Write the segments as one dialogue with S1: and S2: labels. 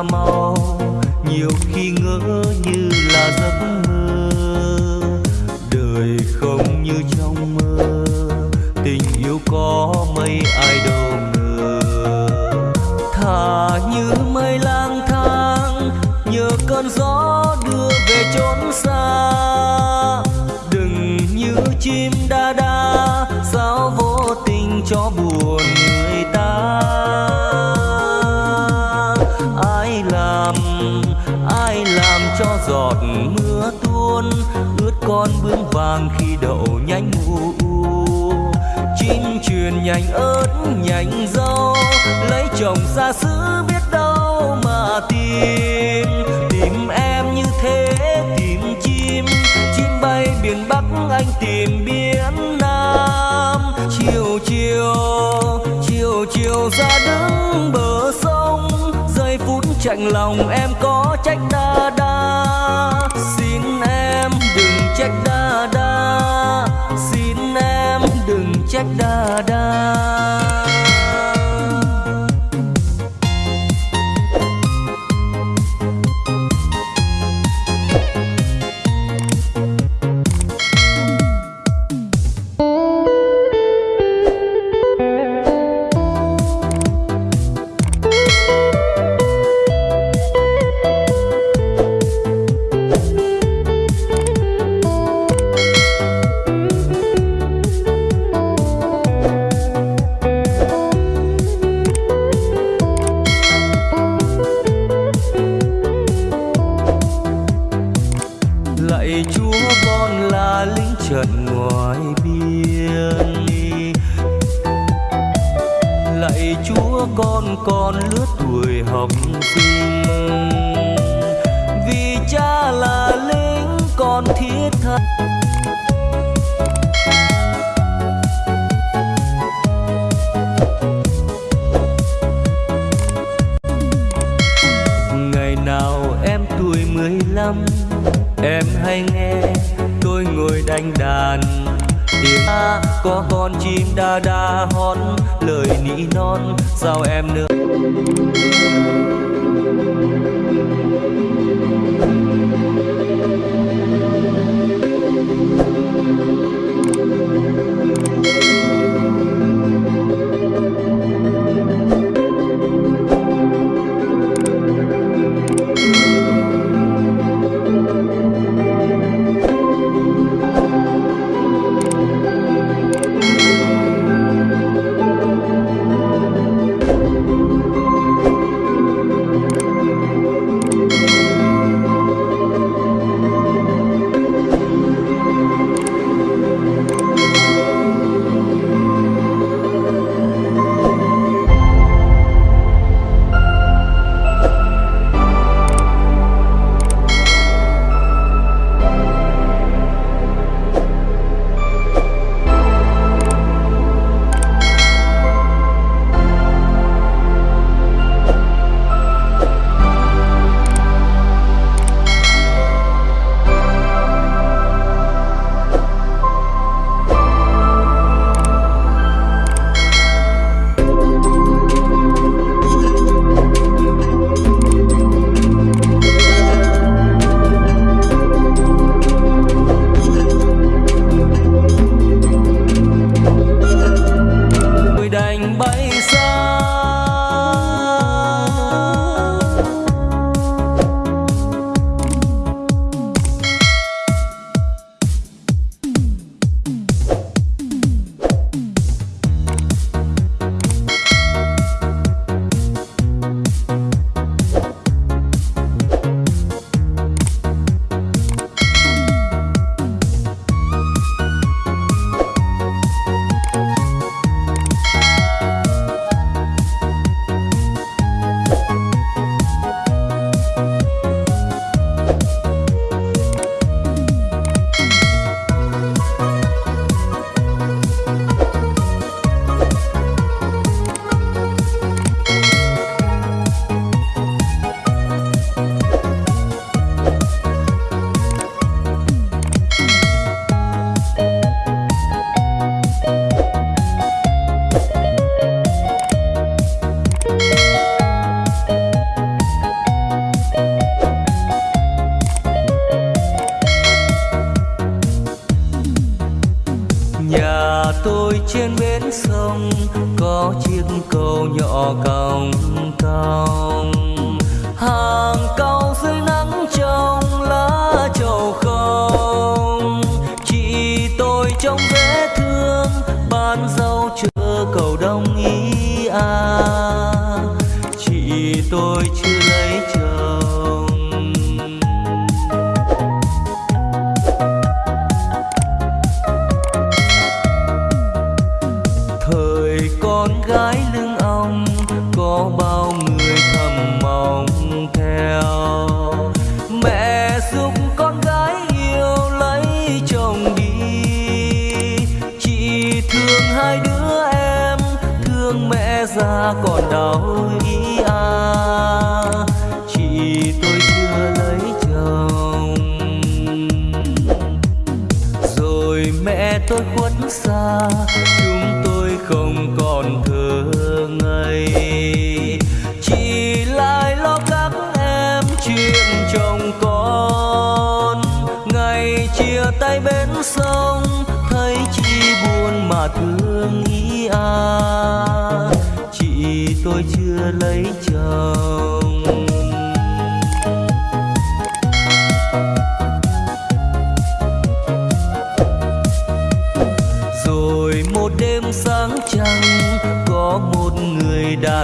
S1: gian mau, nhiều khi ngỡ như là giấc mơ. Đời không như trong mơ, tình yêu có mấy ai đâu ngờ. Thả như mây lang thang, nhờ cơn gió vàng khi đậu nhánh u. Chim truyền nhành ớt, nhành rau. lấy chồng xa xứ biết đâu mà tìm. Tìm em như thế, tìm chim. Chim bay biển bắc, anh tìm biển nam. Chiều chiều chiều chiều ra đứng bờ sông. Giây phút chạnh lòng em có trách đa đa. Xin em đừng trách ta. đa chúa con là lính trận ngoài biên. Lạy chúa, con còn lứa tuổi học sinh. Vì cha là lính, con thiết tha. Em hay nghe tôi ngồi đánh đàn. Tiếng a có con chim đa đa hót, lời nỉ non, sao em nữa? tôi chưa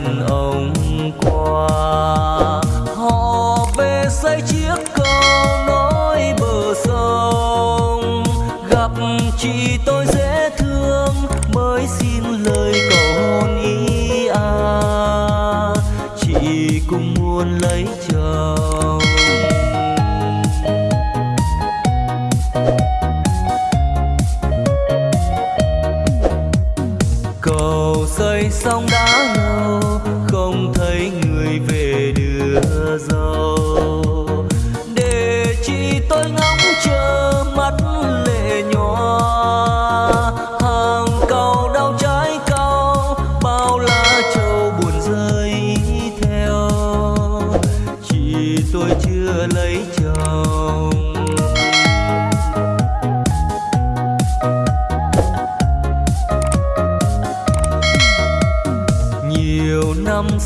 S1: đàn ông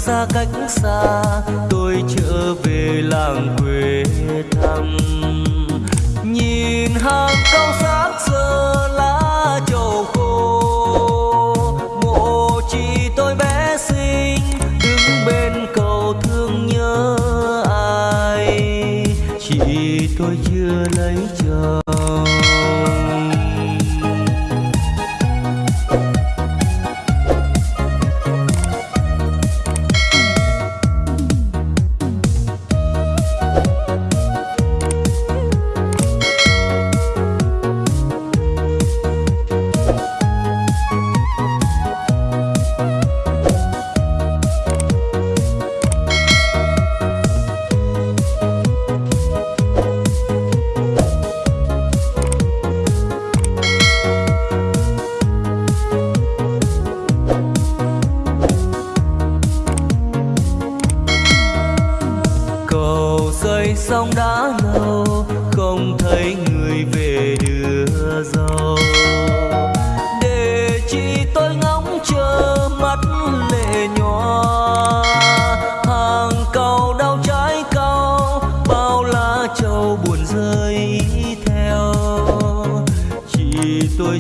S1: xa cách xa, tôi trở về làng quê thăm. Nhìn hàng cao sát giờ lá trầu khô, mộ chị tôi bé sinh đứng bên cầu thương nhớ ai. Chị tôi chưa lấy chồng.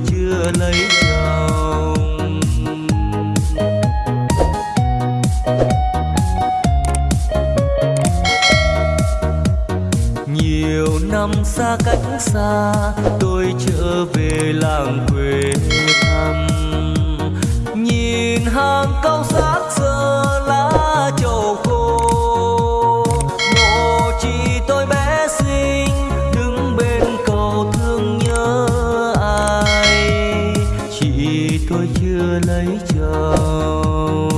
S1: chưa lấy chồng. Nhiều năm xa cách xa, tôi trở về làng quê thăm. Nhìn hàng cao xác giờ lá trầu vì tôi chưa lấy chồng.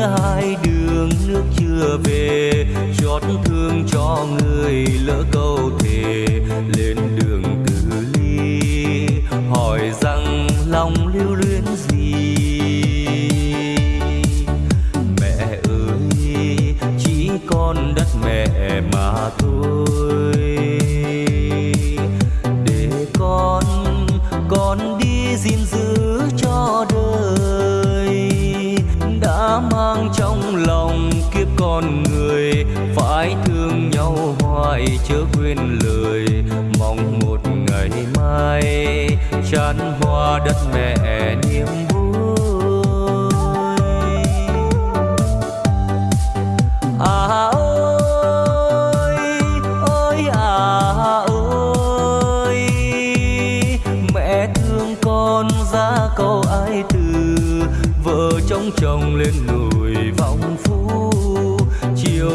S1: Hai đường, nước chưa về. Chót thương cho người lỡ câu thề, lên đường từ ly. Hỏi rằng lòng lưu luyến gì? Mẹ ơi, chỉ con đất mẹ mà thôi. Trong lòng kiếp con người, phải thương nhau hoài chớ quên lời. Mong một ngày mai, chan hoa đất mẹ niềm vui.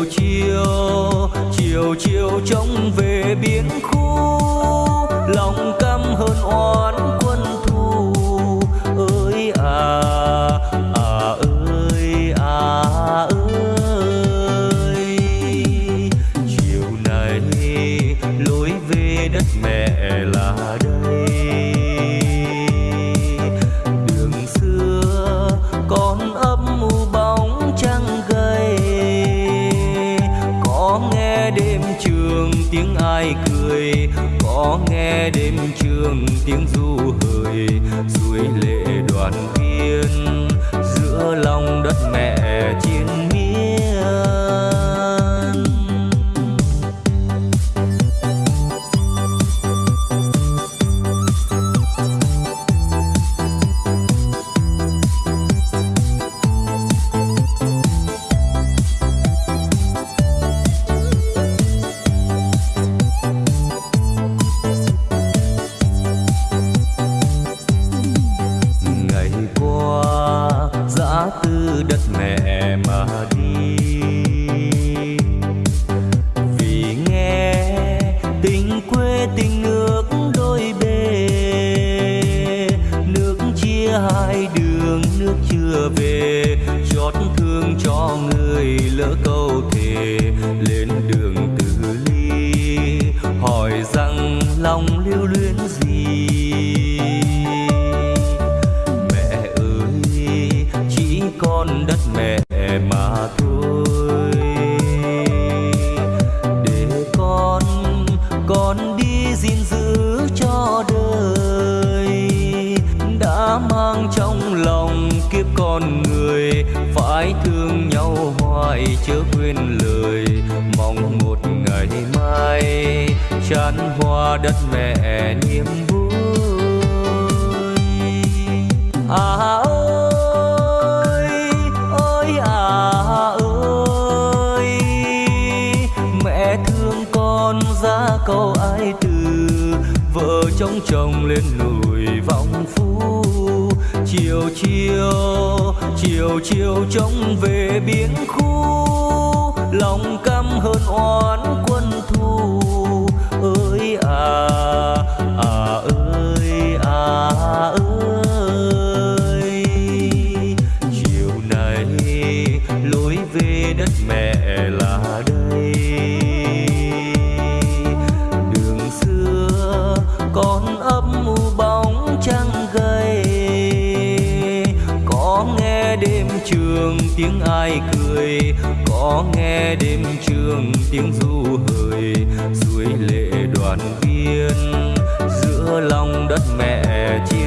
S1: Chiều chiều chiều trông về biển khu nghe đêm trường tiếng ai cười, có nghe đêm trường tiếng du hời. Suối lệ đoàn viên, giữa lòng đất mẹ chiến miên. Lòng lưu luyến. Đất mẹ niềm vui. À ơi ơi à ơi, mẹ thương con ra câu ai từ, vợ chồng chồng lên núi vọng phú chiều chiều chiều chiều trông về biển khu, lòng căm hơn oán quân thù à ơi à ơi. Chiều này lối về đất mẹ là đây. Đường xưa còn âm u bóng trăng gầy. Có nghe đêm trường tiếng ai cười, có nghe đêm trường tiếng du suối